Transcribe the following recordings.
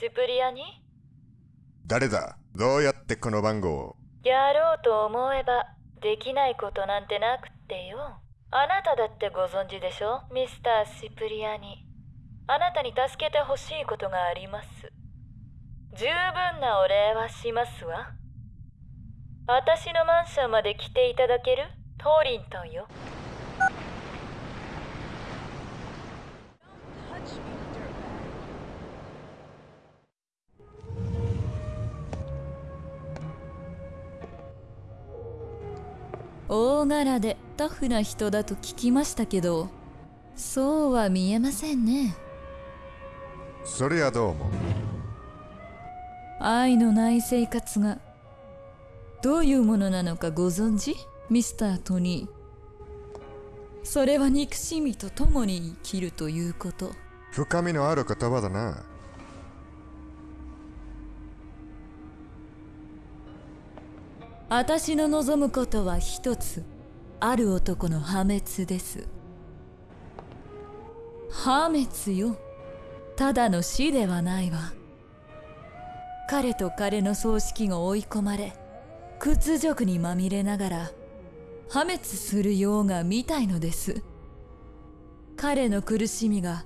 シプリアに？誰だ？どうやってこの番号を？やろうと思えばできないことなんてなくってよ。あなただってご存知でしょ？ミスター・シプリアに。あなたに助けてほしいことがあります。十分なお礼はしますわ。私のマンションまで来ていただける？トーリントンよ大柄でタフな人だと聞きましたけどそうは見えませんね。そりゃどうも愛のない生活がどういうものなのかご存知？ミスタートニー。それは憎しみと共に生きるということ。深みのある言葉だな私の望むことは一つ。ある男の破滅です。破滅よ。ただの死ではないわ。彼と彼の葬式が追い込まれ屈辱にまみれながら破滅するようが見たいのです。彼の苦しみが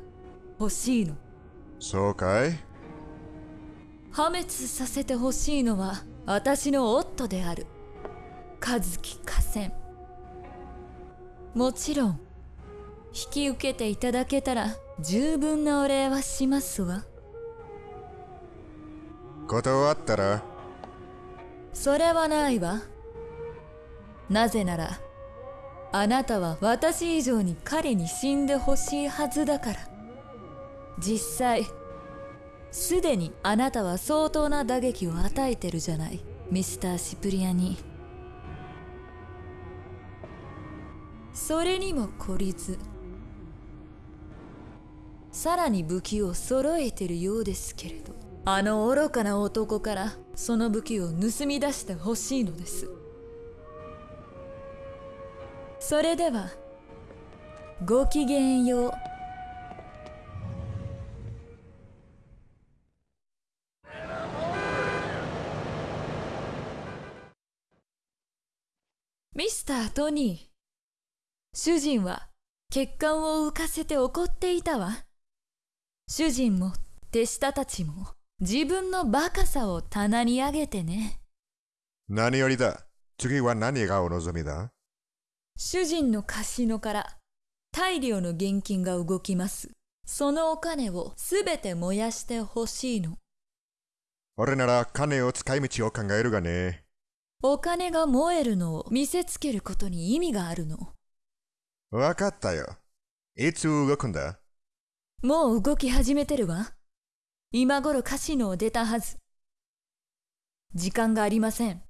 欲しいの。そうかい？破滅させてほしいのは私の夫である和樹河川。もちろん引き受けていただけたら十分なお礼はしますわ。断ったら？それはないわ。なぜならあなたは私以上に彼に死んでほしいはずだから。実際すでにあなたは相当な打撃を与えてるじゃないミスター・シプリアにそれにも懲りず。さらに武器を揃えてるようですけれど。あの愚かな男からその武器を盗み出してほしいのです。それではごきげんよう。ミスタートニー。主人は血管を浮かせて怒っていたわ。主人も手下たちも自分のバカさを棚に上げてね。何よりだ。次は何がお望みだ？主人のカシノから大量の現金が動きます。そのお金をすべて燃やしてほしいの。俺なら金を使い道を考えるがね。お金が燃えるのを見せつけることに意味があるのわかったよ。いつ動くんだ？もう動き始めてるわ。今頃カシノを出たはず。時間がありません。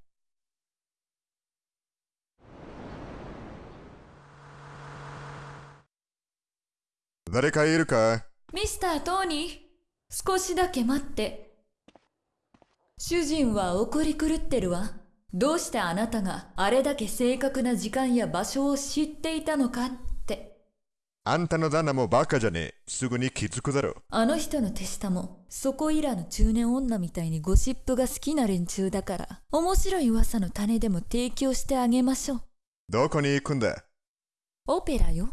誰かいるか？ミスター・トーニー少しだけ待って。主人は怒り狂ってるわどうしてあなたがあれだけ正確な時間や場所を知っていたのかって。あんたの旦那もバカじゃねえ。すぐに気づくだろあの人の手下もそこいらの中年女みたいにゴシップが好きな連中だから。面白い噂の種でも提供してあげましょう。どこに行くんだ？オペラよ。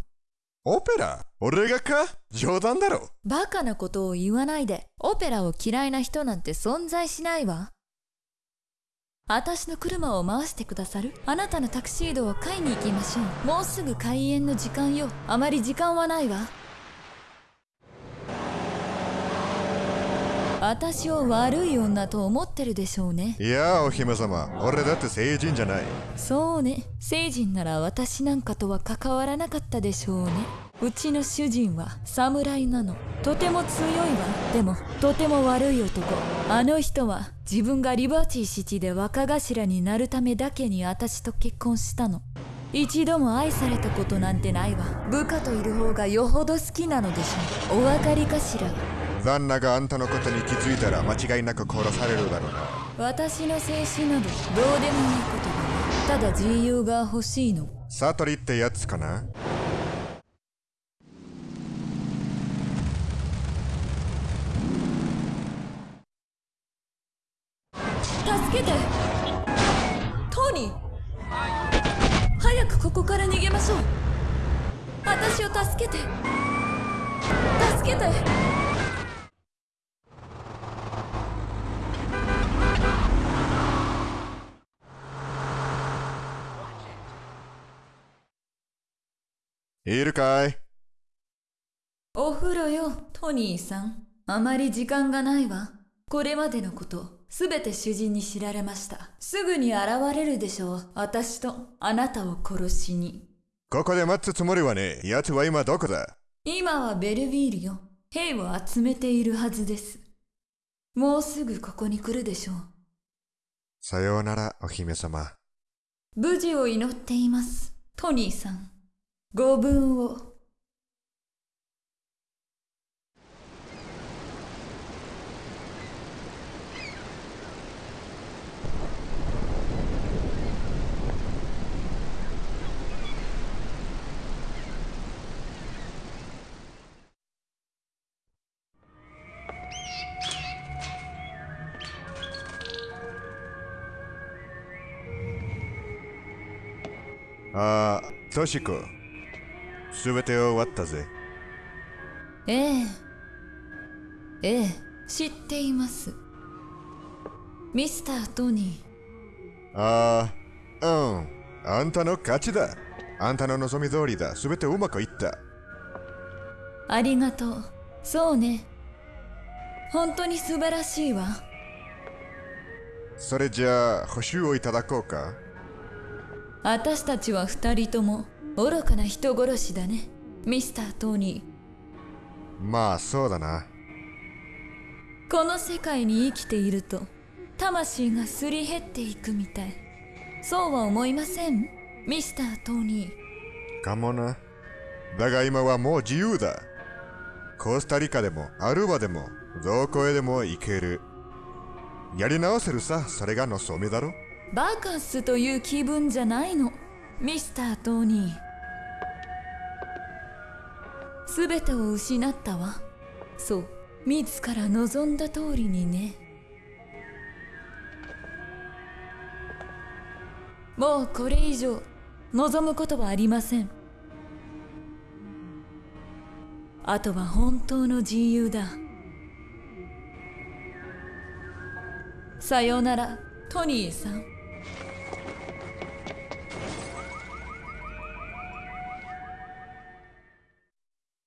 オペラ？俺がか？冗談だろ。バカなことを言わないで。オペラを嫌いな人なんて存在しないわ私の車を回してくださる？あなたのタクシードを買いに行きましょう。もうすぐ開演の時間よ。あまり時間はないわ。私を悪い女と思ってるでしょうね。いやお姫様。俺だって成人じゃない。そうね。成人なら私なんかとは関わらなかったでしょうねうちの主人は侍なの。とても強いわ。でもとても悪い男。あの人は自分がリバティシティで若頭になるためだけに私と結婚したの。一度も愛されたことなんてないわ。部下といる方がよほど好きなのでしょう。お分かりかしら。旦那があんたのことに気づいたら間違いなく殺されるだろうな。私の静止などどうでもいいことだただ自由が欲しいの。サトリってやつかな助けて。トニー。早くここから逃げましょう。私を助けて。助けて。いるかい？お風呂よトニーさん。あまり時間がないわこれまでのことすべて主人に知られました。すぐに現れるでしょう。私とあなたを殺しに。ここで待つつもりはねえ。奴は今どこだ？今はベルビールよ。兵を集めているはずです。もうすぐここに来るでしょう。さようなら、お姫様。無事を祈っていますトニーさん。ご分をああ、トシコ。すべて終わったぜ。ええええ知っていますミスタートニああ、うん。あんたの勝ちだ。あんたの望み通りだ。すべてうまくいった。ーありがとうそうね本当に素晴らしいわそれじゃあ、補修をいただこうか。私たちは二人とも愚かな人殺しだねミスタートニまあ、そうだな。ーこの世界に生きていると魂がすり減っていくみたいそうは思いませんミスタートニーかもな。だが今はもう自由だ。コスタリカでもアルバでもどこへでも行ける。やり直せるさ、それが望みだろ。バカスという気分じゃないの。ミスタートニー。全てを失ったわ。そう。自ら望んだ通りにね。もうこれ以上望むことはありません。あとは本当の自由だ。さようならトニーさん。